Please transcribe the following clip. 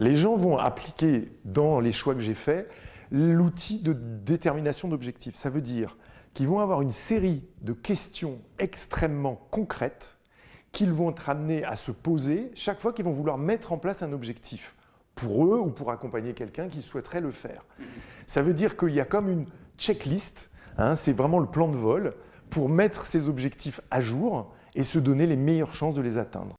Les gens vont appliquer dans les choix que j'ai faits l'outil de détermination d'objectifs. Ça veut dire qu'ils vont avoir une série de questions extrêmement concrètes qu'ils vont être amenés à se poser chaque fois qu'ils vont vouloir mettre en place un objectif pour eux ou pour accompagner quelqu'un qui souhaiterait le faire. Ça veut dire qu'il y a comme une checklist, hein, c'est vraiment le plan de vol, pour mettre ces objectifs à jour et se donner les meilleures chances de les atteindre.